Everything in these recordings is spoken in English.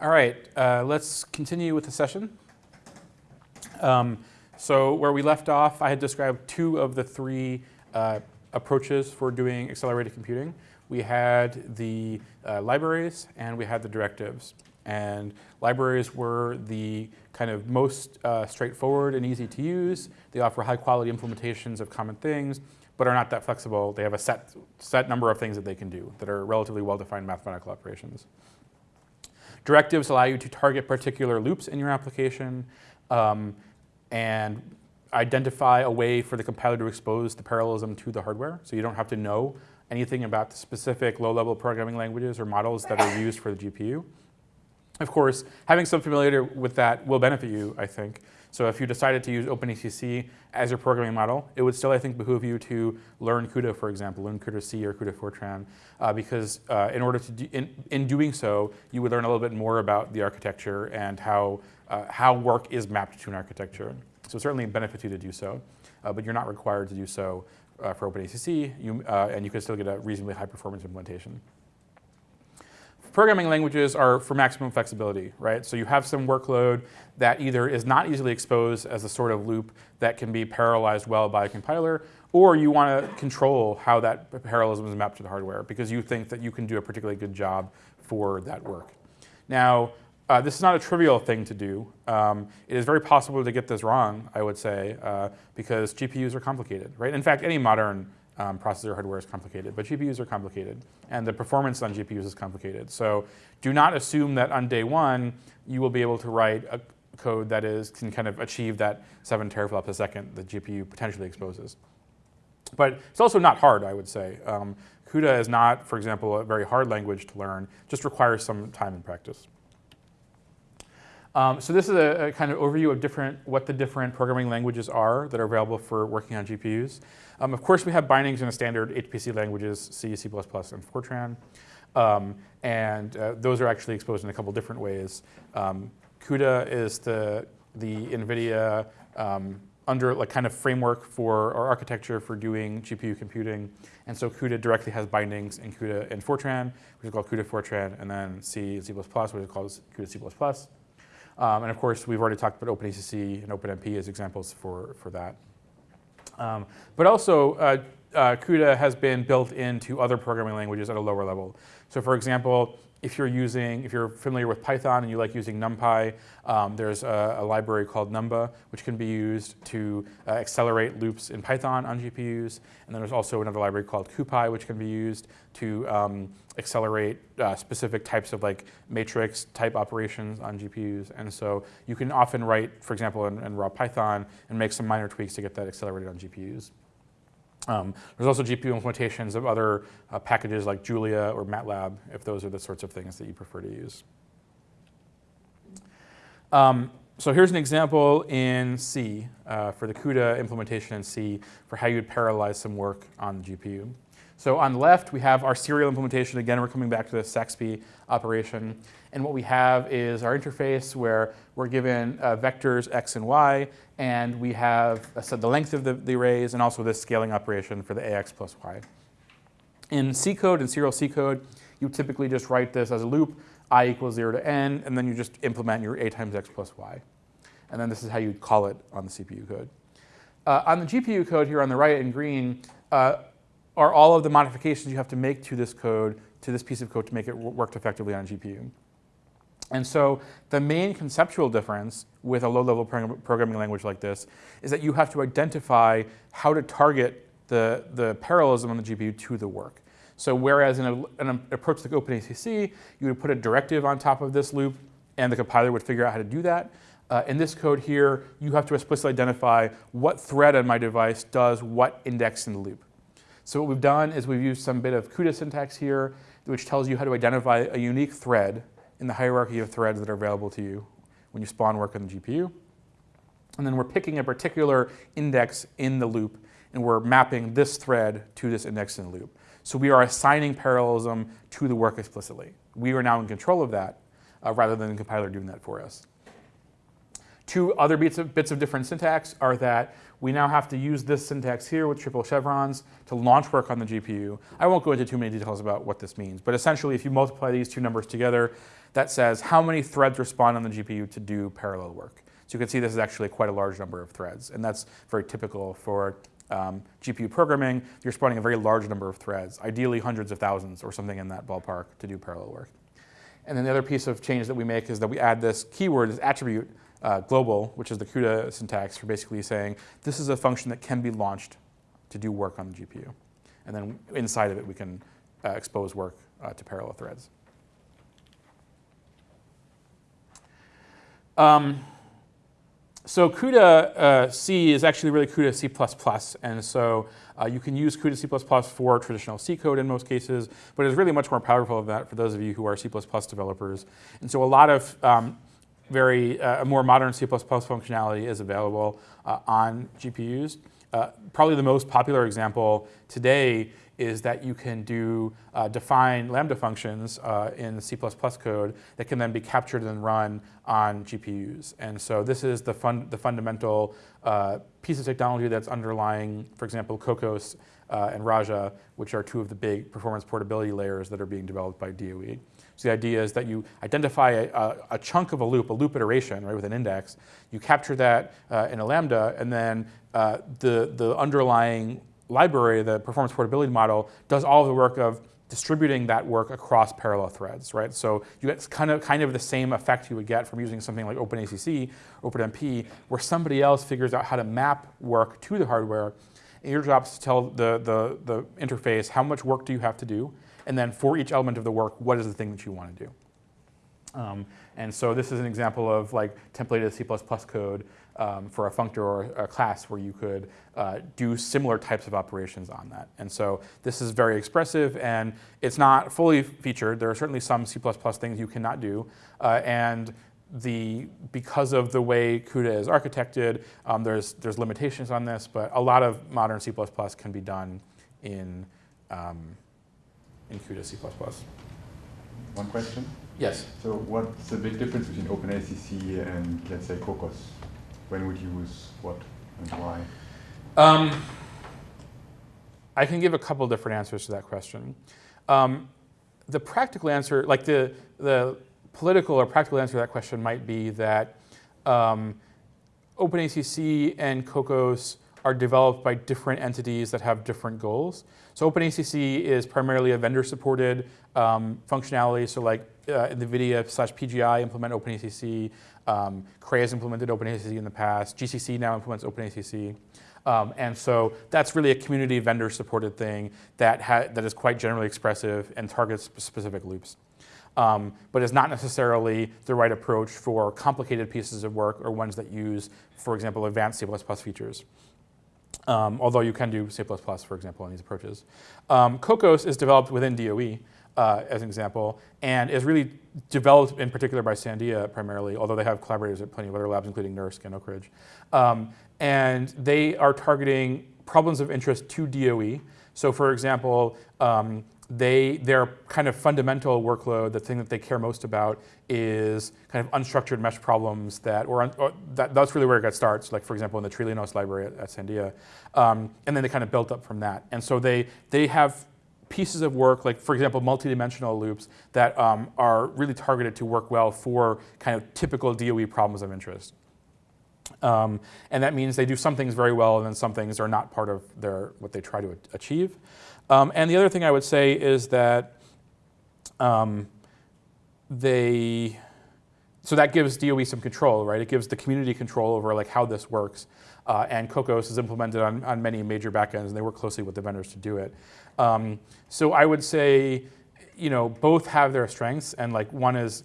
All right, uh, let's continue with the session. Um, so where we left off, I had described two of the three uh, approaches for doing accelerated computing. We had the uh, libraries and we had the directives. And libraries were the kind of most uh, straightforward and easy to use. They offer high quality implementations of common things, but are not that flexible. They have a set, set number of things that they can do that are relatively well-defined mathematical operations. Directives allow you to target particular loops in your application um, and identify a way for the compiler to expose the parallelism to the hardware. So you don't have to know anything about the specific low-level programming languages or models that are used for the GPU. Of course, having some familiarity with that will benefit you, I think. So if you decided to use OpenACC as your programming model, it would still, I think, behoove you to learn CUDA, for example, learn CUDA C or CUDA Fortran, uh, because uh, in order to, do, in, in doing so, you would learn a little bit more about the architecture and how, uh, how work is mapped to an architecture. So it certainly benefits you to do so, uh, but you're not required to do so uh, for OpenACC, you, uh, and you can still get a reasonably high performance implementation programming languages are for maximum flexibility, right? So you have some workload that either is not easily exposed as a sort of loop that can be parallelized well by a compiler, or you want to control how that parallelism is mapped to the hardware because you think that you can do a particularly good job for that work. Now, uh, this is not a trivial thing to do. Um, it is very possible to get this wrong, I would say, uh, because GPUs are complicated, right? In fact, any modern um, processor hardware is complicated, but GPUs are complicated, and the performance on GPUs is complicated. So do not assume that on day one you will be able to write a code that is can kind of achieve that seven teraflops a second that GPU potentially exposes. But it's also not hard, I would say. Um, CUDA is not, for example, a very hard language to learn, just requires some time and practice. Um, so this is a, a, kind of overview of different, what the different programming languages are that are available for working on GPUs. Um, of course, we have bindings in the standard HPC languages, C, C++, and Fortran. Um, and uh, those are actually exposed in a couple different ways. Um, CUDA is the, the NVIDIA um, under like kind of framework for or architecture for doing GPU computing. And so CUDA directly has bindings in CUDA and Fortran, which is called CUDA Fortran, and then C and C++, which is called CUDA C++. Um, and of course, we've already talked about OpenACC and OpenMP as examples for, for that. Um, but also, uh, uh, CUDA has been built into other programming languages at a lower level. So for example, if you're using, if you're familiar with Python and you like using NumPy, um, there's a, a, library called Numba, which can be used to uh, accelerate loops in Python on GPUs. And then there's also another library called CuPy, which can be used to um, accelerate uh, specific types of like matrix type operations on GPUs. And so you can often write, for example, in, in raw Python and make some minor tweaks to get that accelerated on GPUs. Um, there's also GPU implementations of other uh, packages like Julia or MATLAB, if those are the sorts of things that you prefer to use. Um, so here's an example in C uh, for the CUDA implementation in C for how you'd parallelize some work on the GPU. So on the left, we have our serial implementation. Again, we're coming back to the SAXPY operation. And what we have is our interface where we're given uh, vectors x and y, and we have uh, so the length of the, the arrays and also this scaling operation for the ax plus y. In C code and serial C code, you typically just write this as a loop, i equals 0 to n, and then you just implement your a times x plus y. And then this is how you call it on the CPU code. Uh, on the GPU code here on the right in green, uh, are all of the modifications you have to make to this code, to this piece of code to make it work effectively on GPU. And so the main conceptual difference with a low-level programming language like this is that you have to identify how to target the, the parallelism on the GPU to the work. So whereas in, a, an approach like OpenACC, you would put a directive on top of this loop and the compiler would figure out how to do that. Uh, in this code here, you have to explicitly identify what thread on my device does what index in the loop. So what we've done is we've used some bit of CUDA syntax here, which tells you how to identify a unique thread in the hierarchy of threads that are available to you when you spawn work on the GPU. And then we're picking a particular index in the loop, and we're mapping this thread to this index in the loop. So we are assigning parallelism to the work explicitly. We are now in control of that, uh, rather than the compiler doing that for us. Two other bits of, bits of different syntax are that we now have to use this syntax here with triple chevrons to launch work on the GPU. I won't go into too many details about what this means, but essentially if you multiply these two numbers together, that says how many threads respond on the GPU to do parallel work. So you can see this is actually quite a large number of threads, and that's very typical for um, GPU programming. You're spawning a very large number of threads, ideally hundreds of thousands or something in that ballpark to do parallel work. And then the other piece of change that we make is that we add this keyword, this attribute, uh, global, which is the CUDA syntax for basically saying this is a function that can be launched to do work on the GPU. And then inside of it, we can uh, expose work uh, to parallel threads. Um, so CUDA uh, C is actually really CUDA C++, and so uh, you can use CUDA C++ for traditional C code in most cases, but it's really much more powerful than that for those of you who are C++ developers. And so a lot of um, very uh, more modern C++ functionality is available uh, on GPUs. Uh, probably the most popular example today is that you can do uh, define Lambda functions uh, in C++ code that can then be captured and run on GPUs. And so this is the, fun the fundamental uh, piece of technology that's underlying, for example, Kokkos uh, and Raja, which are two of the big performance portability layers that are being developed by DOE. So the idea is that you identify a, a, chunk of a loop, a loop iteration, right, with an index. You capture that uh, in a Lambda, and then uh, the, the underlying library, the performance portability model, does all the work of distributing that work across parallel threads, right? So you get kind of, kind of the same effect you would get from using something like OpenACC, OpenMP, where somebody else figures out how to map work to the hardware. And your job is to tell the, the, the interface how much work do you have to do, and then for each element of the work, what is the thing that you want to do? Um, and so this is an example of like templated C++ code um, for a functor or a class where you could uh, do similar types of operations on that. And so this is very expressive and it's not fully featured. There are certainly some C++ things you cannot do. Uh, and the, because of the way CUDA is architected, um, there's, there's limitations on this, but a lot of modern C++ can be done in, um, in CUDA C++. One question? Yes. So what's the big difference between OpenACC and, let's say, Kokkos? When would you use what and why? Um, I can give a couple different answers to that question. Um, the practical answer, like the, the political or practical answer to that question might be that um, OpenACC and Kokkos are developed by different entities that have different goals. So OpenACC is primarily a vendor-supported um, functionality. So like uh, NVIDIA slash PGI implement OpenACC. Um, Cray has implemented OpenACC in the past. GCC now implements OpenACC. Um, and so that's really a community vendor supported thing that, that is quite generally expressive and targets specific loops. Um, but is not necessarily the right approach for complicated pieces of work or ones that use, for example, advanced C++ features. Um, although you can do C++, for example, in these approaches. Um, Kokkos is developed within DOE, uh, as an example, and is really developed in particular by Sandia primarily, although they have collaborators at plenty of other labs, including NERSC and Oak Ridge. Um, and they are targeting problems of interest to DOE. So for example, um, they, their kind of fundamental workload, the thing that they care most about is kind of unstructured mesh problems that, or, or that, that's really where it got starts, like for example in the Trilinos library at, at Sandia. Um, and then they kind of built up from that. And so they, they have pieces of work, like for example, multidimensional loops that um, are really targeted to work well for kind of typical DOE problems of interest. Um, and that means they do some things very well and then some things are not part of their, what they try to achieve. Um, and the other thing I would say is that um, they, so that gives DOE some control, right? It gives the community control over like how this works. Uh, and Kokkos is implemented on, on many major backends and they work closely with the vendors to do it. Um, so I would say, you know, both have their strengths and like one is,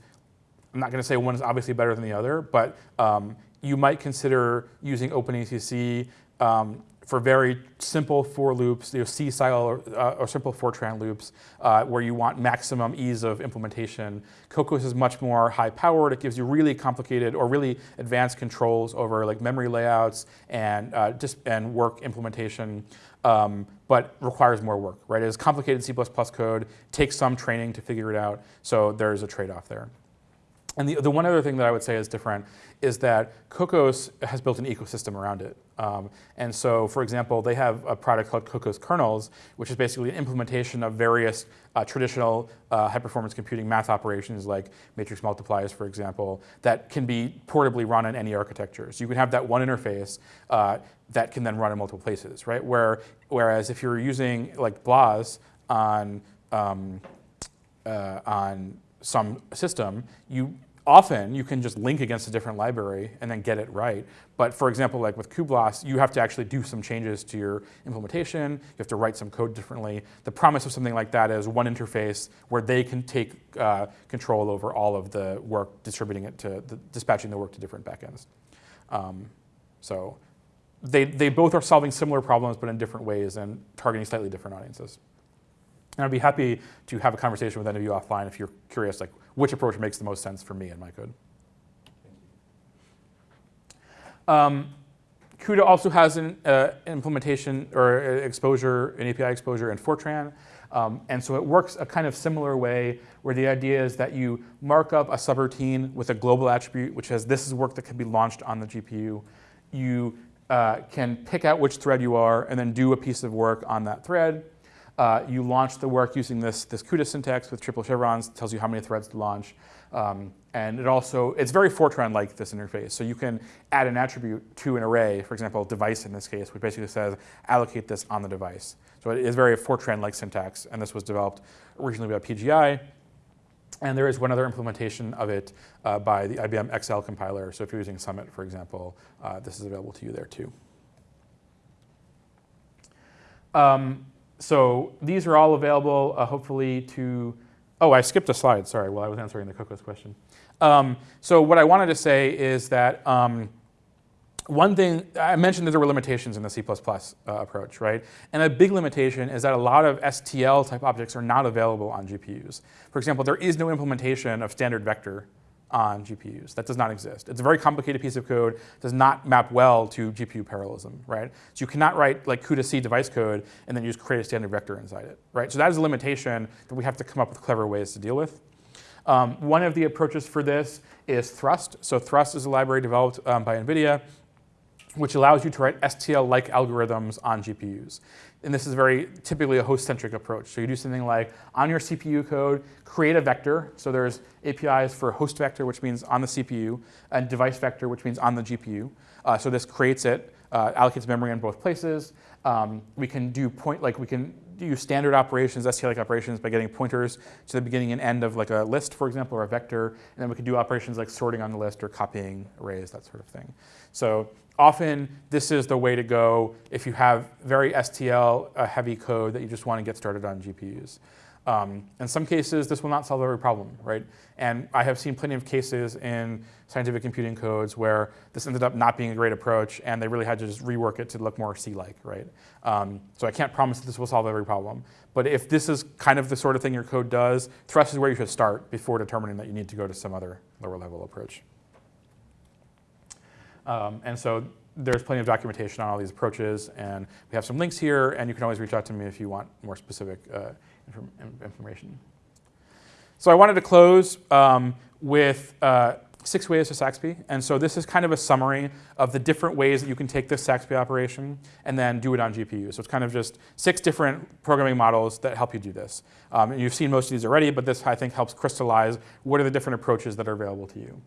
I'm not gonna say one is obviously better than the other, but um, you might consider using OpenACC um, for very simple for loops, you know, C style or, uh, or simple Fortran loops, uh, where you want maximum ease of implementation. Kokkos is much more high powered. It gives you really complicated or really advanced controls over like memory layouts and, uh, just, and work implementation, um, but requires more work, right? It is complicated C++ code, takes some training to figure it out, so there's a trade-off there. And the, the one other thing that I would say is different is that Kokkos has built an ecosystem around it. Um, and so, for example, they have a product called Kokkos Kernels, which is basically an implementation of various uh, traditional uh, high-performance computing math operations like matrix multiplies, for example, that can be portably run in any architecture. So you can have that one interface uh, that can then run in multiple places, right? Where, whereas if you're using like BLAS on, um, uh, on some system, you often you can just link against a different library and then get it right. But for example, like with cuBLAS, you have to actually do some changes to your implementation. You have to write some code differently. The promise of something like that is one interface where they can take uh, control over all of the work, distributing it to, the, dispatching the work to different backends. Um, so they, they both are solving similar problems, but in different ways and targeting slightly different audiences. And I'd be happy to have a conversation with any of you offline if you're curious, like which approach makes the most sense for me in my code. Um, CUDA also has an uh, implementation or exposure, an API exposure in Fortran. Um, and so it works a kind of similar way where the idea is that you mark up a subroutine with a global attribute, which says this is work that can be launched on the GPU. You uh, can pick out which thread you are and then do a piece of work on that thread. Uh, you launch the work using this, this CUDA syntax with triple chevrons, tells you how many threads to launch. Um, and it also, it's very Fortran-like, this interface. So you can add an attribute to an array, for example, device in this case, which basically says allocate this on the device. So it is very Fortran-like syntax, and this was developed originally by PGI. And there is one other implementation of it uh, by the IBM XL compiler. So if you're using Summit, for example, uh, this is available to you there too. Um, so these are all available, uh, hopefully, to, oh, I skipped a slide, sorry, while I was answering the Kokkos question. Um, so what I wanted to say is that um, one thing, I mentioned that there were limitations in the C++ uh, approach, right? And a big limitation is that a lot of STL type objects are not available on GPUs. For example, there is no implementation of standard vector on GPUs. That does not exist. It's a very complicated piece of code, does not map well to GPU parallelism, right? So you cannot write like CUDA-C device code and then just create a standard vector inside it, right? So that is a limitation that we have to come up with clever ways to deal with. Um, one of the approaches for this is Thrust. So Thrust is a library developed um, by NVIDIA which allows you to write STL-like algorithms on GPUs. And this is very typically a host-centric approach. So you do something like, on your CPU code, create a vector. So there's APIs for host vector, which means on the CPU, and device vector, which means on the GPU. Uh, so this creates it, uh, allocates memory in both places. Um, we can do point, like we can use standard operations, STL-like operations, by getting pointers to the beginning and end of like a list, for example, or a vector. And then we can do operations like sorting on the list or copying arrays, that sort of thing. So often this is the way to go if you have very STL uh, heavy code that you just want to get started on GPUs. Um, in some cases, this will not solve every problem, right? And I have seen plenty of cases in scientific computing codes where this ended up not being a great approach and they really had to just rework it to look more C-like, right? Um, so I can't promise that this will solve every problem. But if this is kind of the sort of thing your code does, Thrust is where you should start before determining that you need to go to some other lower level approach. Um, and so there's plenty of documentation on all these approaches, and we have some links here, and you can always reach out to me if you want more specific uh, inform information. So I wanted to close um, with uh, six ways to SAXPY. And so this is kind of a summary of the different ways that you can take this SAXPY operation and then do it on GPU. So it's kind of just six different programming models that help you do this. Um, and you've seen most of these already, but this I think helps crystallize what are the different approaches that are available to you.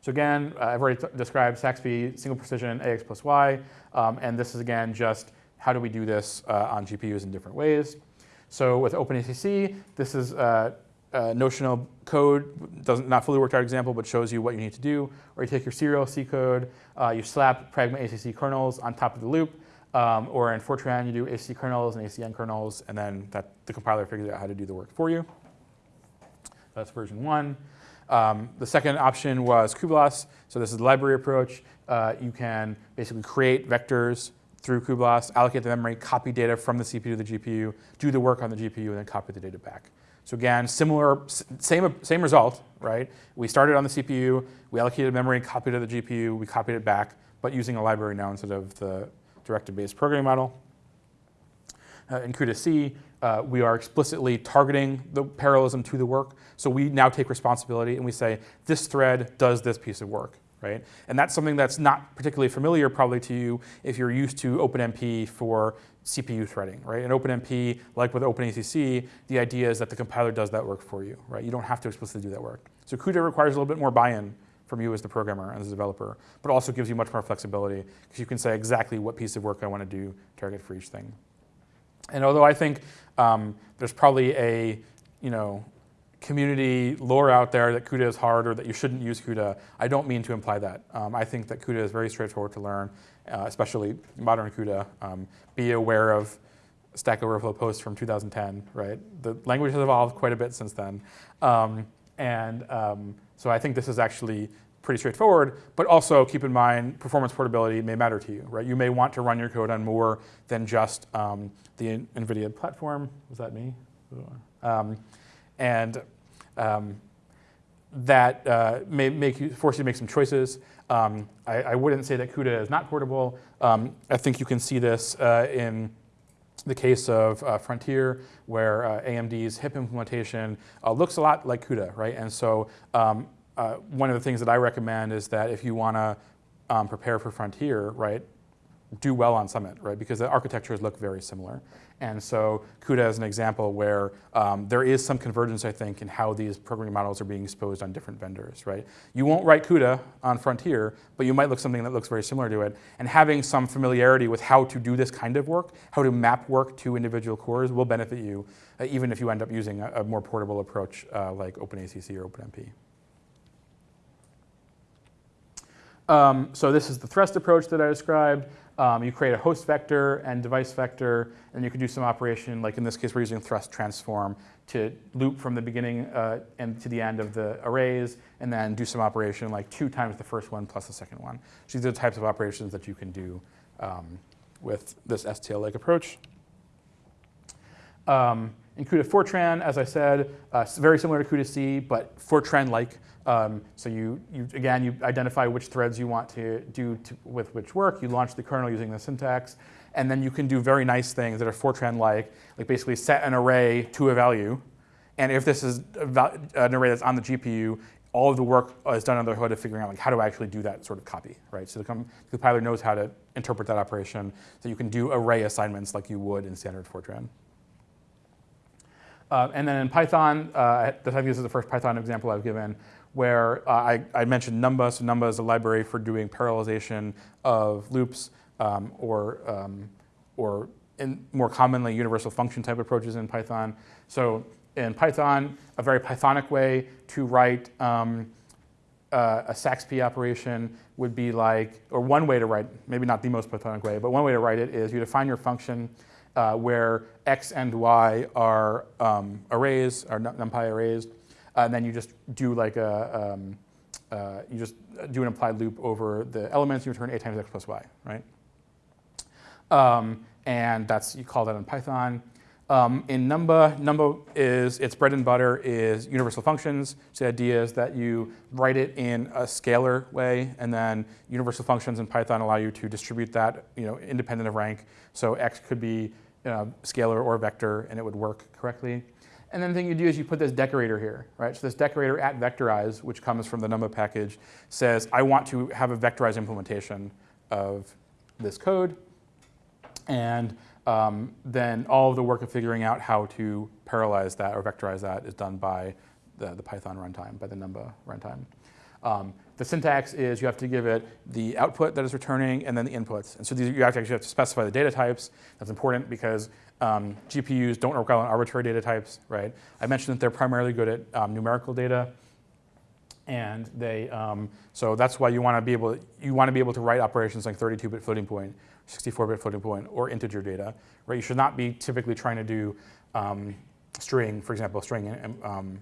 So again, uh, I've already described SAXPY, single precision, AX plus Y, um, and this is again just how do we do this uh, on GPUs in different ways. So with OpenACC, this is a, a notional code, doesn't not fully worked out example, but shows you what you need to do. Or you take your serial C code, uh, you slap Pragma ACC kernels on top of the loop, um, or in Fortran, you do ACC kernels and ACN kernels, and then that, the compiler figures out how to do the work for you. That's version one. Um, the second option was cuBLAS. So this is the library approach. Uh, you can basically create vectors through cuBLAS, allocate the memory, copy data from the CPU to the GPU, do the work on the GPU, and then copy the data back. So again, similar, same, same result, right? We started on the CPU, we allocated memory, copied it to the GPU, we copied it back, but using a library now instead of the directive-based programming model. uh, in CUDA C, uh, we are explicitly targeting the parallelism to the work. So we now take responsibility and we say, this thread does this piece of work, right? And that's something that's not particularly familiar probably to you if you're used to OpenMP for CPU threading, right? In OpenMP, like with OpenACC, the idea is that the compiler does that work for you, right? You don't have to explicitly do that work. So CUDA requires a little bit more buy-in from you as the programmer and as a developer, but also gives you much more flexibility because you can say exactly what piece of work I want to do, target for each thing. And although I think um, there's probably a, you know, community lore out there that CUDA is hard or that you shouldn't use CUDA, I don't mean to imply that. Um, I think that CUDA is very straightforward to learn, uh, especially modern CUDA. Um, be aware of Stack Overflow posts from 2010, right? The language has evolved quite a bit since then. Um, and um, so I think this is actually pretty straightforward, but also keep in mind performance portability may matter to you, right? You may want to run your code on more than just um, the NVIDIA platform. Was that me? And um, that uh, may make you, force you to make some choices. Um, I, I, wouldn't say that CUDA is not portable. Um, I think you can see this uh, in the case of uh, Frontier, where uh, AMD's HIP implementation uh, looks a lot like CUDA, right? And so um, uh, one of the things that I recommend is that if you want to um, prepare for Frontier, right, do well on Summit, right? Because the architectures look very similar. And so CUDA is an example where um, there is some convergence, I think, in how these programming models are being exposed on different vendors, right? You won't write CUDA on Frontier, but you might look something that looks very similar to it. And having some familiarity with how to do this kind of work, how to map work to individual cores will benefit you, uh, even if you end up using a, a more portable approach uh, like OpenACC or OpenMP. Um, so this is the thrust approach that I described. Um, you create a host vector and device vector, and you can do some operation, like in this case, we're using thrust transform to loop from the beginning uh, and to the end of the arrays, and then do some operation like two times the first one plus the second one. So these are the types of operations that you can do um, with this STL-like approach. Um, in CUDA Fortran, as I said, uh, very similar to CUDA C, but Fortran-like. Um, so you, you, again, you identify which threads you want to do to, with which work. You launch the kernel using the syntax. And then you can do very nice things that are Fortran-like, like basically set an array to a value. And if this is an array that's on the GPU, all of the work is done under the hood of figuring out like how do I actually do that sort of copy, right? So the, the compiler knows how to interpret that operation, so you can do array assignments like you would in standard Fortran. Uh, and then in Python, uh, I think this is the first Python example I've given, where uh, I, I, mentioned Numba. So Numba is a library for doing parallelization of loops um, or, um, or more commonly universal function type approaches in Python. So in Python, a very Pythonic way to write um, uh, a SAXP operation would be like, or one way to write, maybe not the most Pythonic way, but one way to write it is you define your function uh, where x and y are um, arrays, are numpy arrays, and then you just do like a, um, uh, you just do an implied loop over the elements, you return a times x plus y, right? Um, and that's, you call that in Python. Um, in Numba, Numba is, its bread and butter is universal functions. So the idea is that you write it in a scalar way, and then universal functions in Python allow you to distribute that, you know, independent of rank. So x could be you know, scalar or vector, and it would work correctly. And then the thing you do is you put this decorator here, right? So this decorator at vectorize, which comes from the Numba package, says, I want to have a vectorized implementation of this code. And um, then all of the work of figuring out how to parallelize that or vectorize that is done by the, the Python runtime, by the Numba runtime. Um, the syntax is you have to give it the output that is returning and then the inputs. And so these, you actually have to specify the data types. That's important because um, GPUs don't work well on arbitrary data types, right? I mentioned that they're primarily good at um, numerical data. And they, um, so that's why you want to be able, you want to be able to write operations like 32-bit floating point, 64-bit floating point, or integer data, right? You should not be typically trying to do um, string, for example, string um,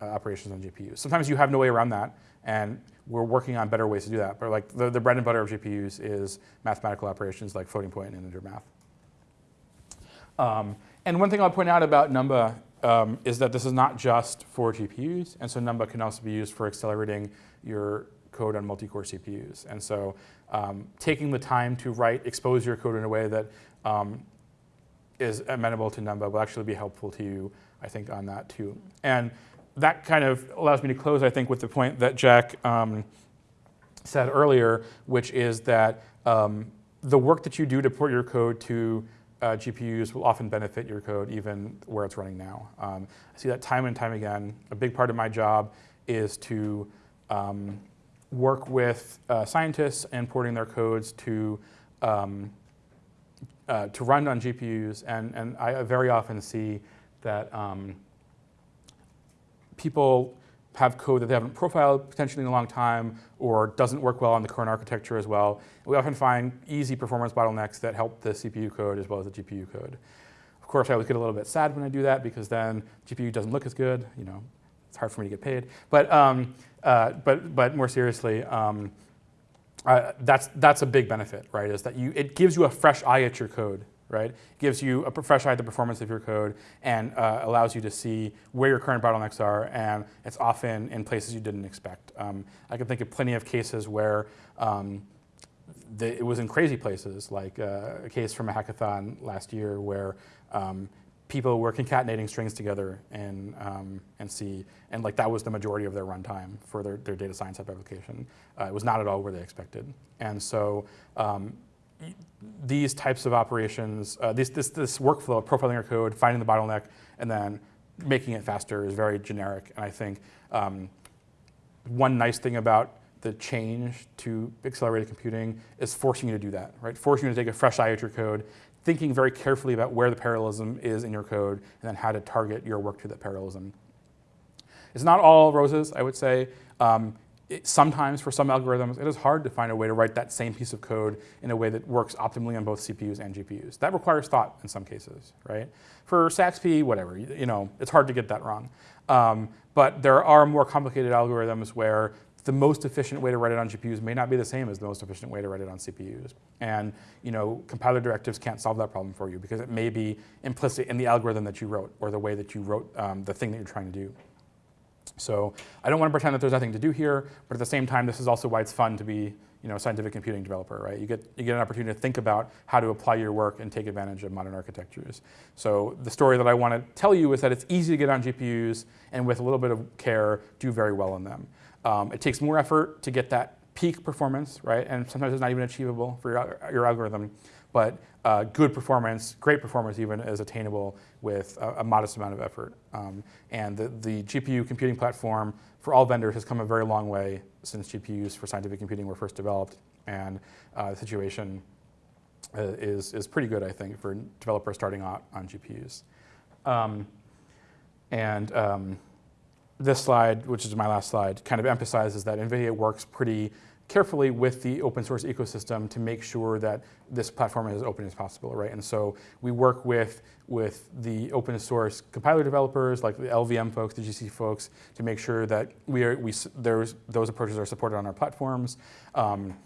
uh, operations on GPUs. Sometimes you have no way around that, and we're working on better ways to do that. But like the, the bread and butter of GPUs is mathematical operations like floating point and integer math. Um, and one thing I'll point out about Numba um, is that this is not just for GPUs, and so Numba can also be used for accelerating your code on multi-core CPUs. And so um, taking the time to write, expose your code in a way that um, is amenable to Numba will actually be helpful to you, I think, on that too. And that kind of allows me to close, I think, with the point that Jack um, said earlier, which is that um, the work that you do to port your code to uh, GPUs will often benefit your code even where it's running now. Um, I see that time and time again. A big part of my job is to um, work with uh, scientists and porting their codes to um, uh, to run on GPUs, and, and I very often see that um, people have code that they haven't profiled potentially in a long time or doesn't work well on the current architecture as well. We often find easy performance bottlenecks that help the CPU code as well as the GPU code. Of course, I always get a little bit sad when I do that because then GPU doesn't look as good. You know, it's hard for me to get paid. But, um, uh, but, but more seriously, um, uh, that's, that's a big benefit, right? Is that you, it gives you a fresh eye at your code right? Gives you a fresh eye at the performance of your code and uh, allows you to see where your current bottlenecks are, and it's often in places you didn't expect. Um, I can think of plenty of cases where um, the, it was in crazy places, like uh, a case from a hackathon last year where um, people were concatenating strings together in, um, in C, and like that was the majority of their runtime for their, their data science application. Uh, it was not at all where they expected. And so um, these types of operations, uh, this, this, this workflow of profiling your code, finding the bottleneck, and then making it faster is very generic. And I think um, one nice thing about the change to accelerated computing is forcing you to do that, right? Forcing you to take a fresh eye at your code, thinking very carefully about where the parallelism is in your code, and then how to target your work to that parallelism. It's not all roses, I would say. Um, it, sometimes for some algorithms, it is hard to find a way to write that same piece of code in a way that works optimally on both CPUs and GPUs. That requires thought in some cases, right? For SAXP, whatever, you, you know, it's hard to get that wrong. Um, but there are more complicated algorithms where the most efficient way to write it on GPUs may not be the same as the most efficient way to write it on CPUs. And you know, compiler directives can't solve that problem for you because it may be implicit in the algorithm that you wrote or the way that you wrote um, the thing that you're trying to do. So I don't want to pretend that there's nothing to do here, but at the same time, this is also why it's fun to be you know, a scientific computing developer, right? You get, you get an opportunity to think about how to apply your work and take advantage of modern architectures. So the story that I want to tell you is that it's easy to get on GPUs and with a little bit of care, do very well on them. Um, it takes more effort to get that peak performance, right? And sometimes it's not even achievable for your, your algorithm. But uh, good performance, great performance even, is attainable with a, a modest amount of effort. Um, and the, the GPU computing platform for all vendors has come a very long way since GPUs for scientific computing were first developed. And uh, the situation uh, is, is pretty good, I think, for developers starting out on GPUs. Um, and um, this slide, which is my last slide, kind of emphasizes that NVIDIA works pretty carefully with the open source ecosystem to make sure that this platform is as open as possible, right? And so we work with, with the open source compiler developers, like the LLVM folks, the GC folks, to make sure that we are, we, those approaches are supported on our platforms. Um,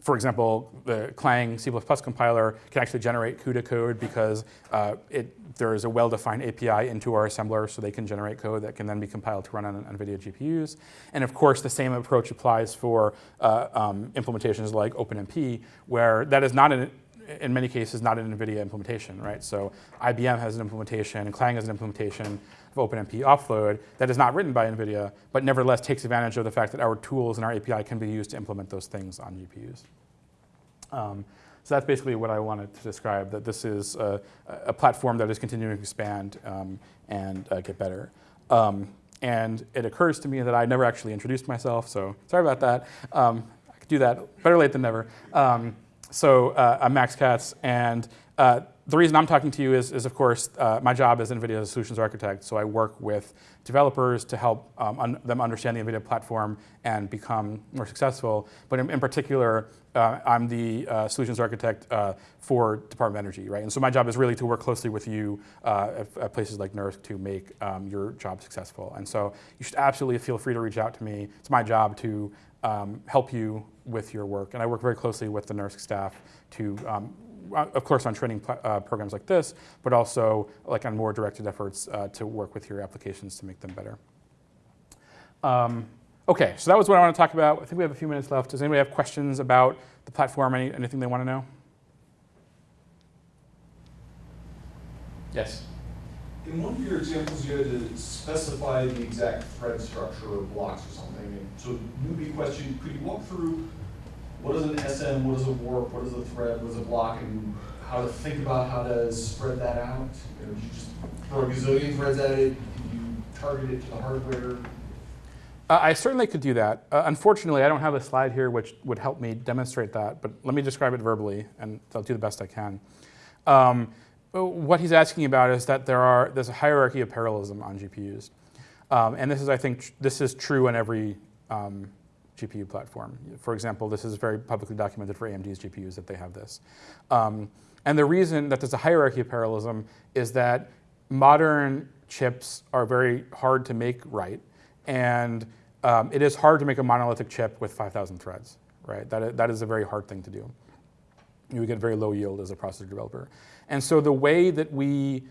for example, the Clang C++ compiler can actually generate CUDA code because uh, it, there is a well-defined API into our assembler so they can generate code that can then be compiled to run on NVIDIA GPUs. And of course, the same approach applies for uh, um, implementations like OpenMP, where that is not an in many cases, not an NVIDIA implementation, right? So IBM has an implementation, Clang has an implementation of OpenMP offload that is not written by NVIDIA, but nevertheless takes advantage of the fact that our tools and our API can be used to implement those things on GPUs. Um, so that's basically what I wanted to describe, that this is a, a platform that is continuing to expand um, and uh, get better. Um, and it occurs to me that I never actually introduced myself, so sorry about that. Um, I could do that, better late than never. Um, so uh, I'm Max Katz, and uh, the reason I'm talking to you is, is of course, uh, my job as NVIDIA solutions architect. So I work with developers to help um, un them understand the NVIDIA platform and become more successful. But in, in particular, uh, I'm the uh, solutions architect uh, for Department of Energy, right? And so my job is really to work closely with you uh, at, at, places like NERSC to make um, your job successful. And so you should absolutely feel free to reach out to me. It's my job to um, help you with your work. And I work very closely with the NERSC staff to um, of course, on training uh, programs like this, but also like on more directed efforts uh, to work with your applications to make them better. Um, okay, so that was what I want to talk about. I think we have a few minutes left. Does anybody have questions about the platform, any, anything they want to know? Yes. In one of your examples, you had to specify the exact thread structure or blocks or something. And so newbie question, could you walk through what is an SM, what is a warp, what is a thread, what is a block, and how to think about how to spread that out? You know, you just throw a gazillion threads at it? Did you target it to the hardware? Uh, I certainly could do that. Uh, unfortunately, I don't have a slide here which would help me demonstrate that, but let me describe it verbally, and I'll do the best I can. Um, what he's asking about is that there are, there's a hierarchy of parallelism on GPUs. Um, and this is, I think, this is true in every um, GPU platform. For example, this is very publicly documented for AMD's GPUs that they have this. Um, and the reason that there's a hierarchy of parallelism is that modern chips are very hard to make right. And um, it is hard to make a monolithic chip with 5,000 threads, right? That is, that is a very hard thing to do. You get very low yield as a processor developer. And so the way that we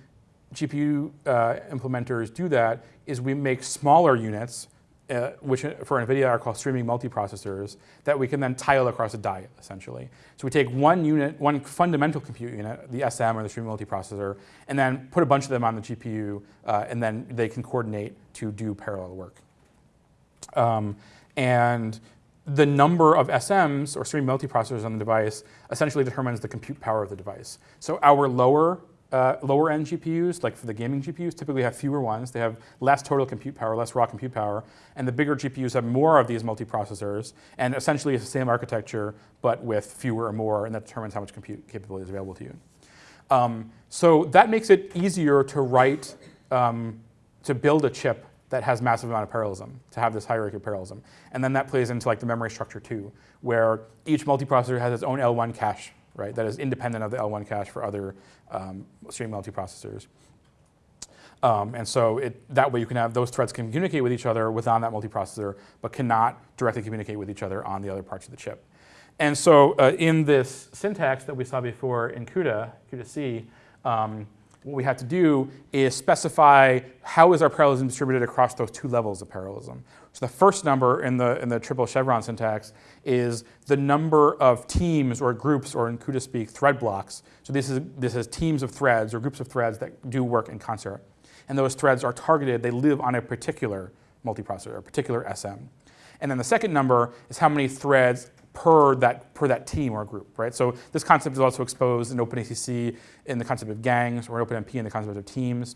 GPU uh, implementers do that is we make smaller units, uh, which for NVIDIA are called streaming multiprocessors, that we can then tile across a die, essentially. So we take one unit, one fundamental compute unit, the SM or the streaming multiprocessor, and then put a bunch of them on the GPU, uh, and then they can coordinate to do parallel work. Um, and the number of SMs or streaming multiprocessors on the device essentially determines the compute power of the device. So our lower uh, lower end GPUs, like for the gaming GPUs, typically have fewer ones. They have less total compute power, less raw compute power, and the bigger GPUs have more of these multiprocessors, and essentially it's the same architecture, but with fewer or more, and that determines how much compute capability is available to you. Um, so that makes it easier to write, um, to build a chip that has massive amount of parallelism, to have this hierarchy of parallelism. And then that plays into like the memory structure too, where each multiprocessor has its own L1 cache, right? That is independent of the L1 cache for other um, stream multiprocessors. Um, and so it, that way you can have those threads communicate with each other within that multiprocessor, but cannot directly communicate with each other on the other parts of the chip. And so uh, in this syntax that we saw before in CUDA, CUDA-C, um, what we have to do is specify how is our parallelism distributed across those two levels of parallelism. So the first number in the, in the triple chevron syntax is the number of teams or groups, or in CUDA speak, thread blocks. So this is, this is teams of threads or groups of threads that do work in concert. And those threads are targeted, they live on a particular multiprocessor, a particular SM. And then the second number is how many threads per that, per that team or group, right? So this concept is also exposed in OpenACC in the concept of gangs or OpenMP in the concept of teams.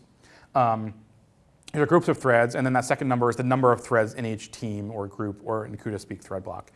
Um, there are groups of threads, and then that second number is the number of threads in each team or group or in CUDA speak thread block.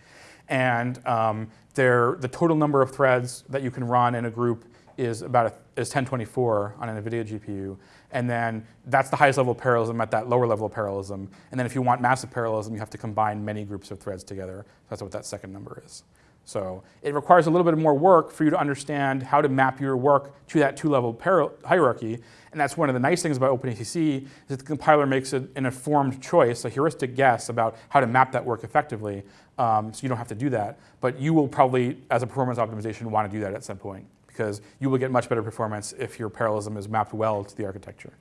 And um, the total number of threads that you can run in a group is about a, is 1024 on an NVIDIA GPU. And then that's the highest level of parallelism at that lower level of parallelism. And then if you want massive parallelism, you have to combine many groups of threads together. So That's what that second number is. So it requires a little bit more work for you to understand how to map your work to that two-level hierarchy. And that's one of the nice things about OpenACC is that the compiler makes an informed choice, a heuristic guess about how to map that work effectively. Um, so you don't have to do that. But you will probably, as a performance optimization, want to do that at some point because you will get much better performance if your parallelism is mapped well to the architecture.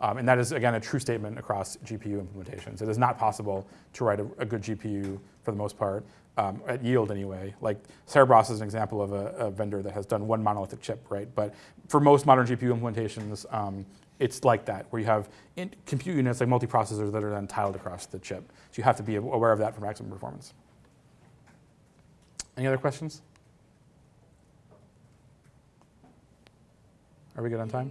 Um, and that is, again, a true statement across GPU implementations. It is not possible to write a, a good GPU, for the most part, um, at yield anyway. Like Cerebras is an example of a, a, vendor that has done one monolithic chip, right? But for most modern GPU implementations, um, it's like that, where you have compute units like multiprocessors that are then tiled across the chip. So you have to be aware of that for maximum performance. Any other questions? Are we good on time?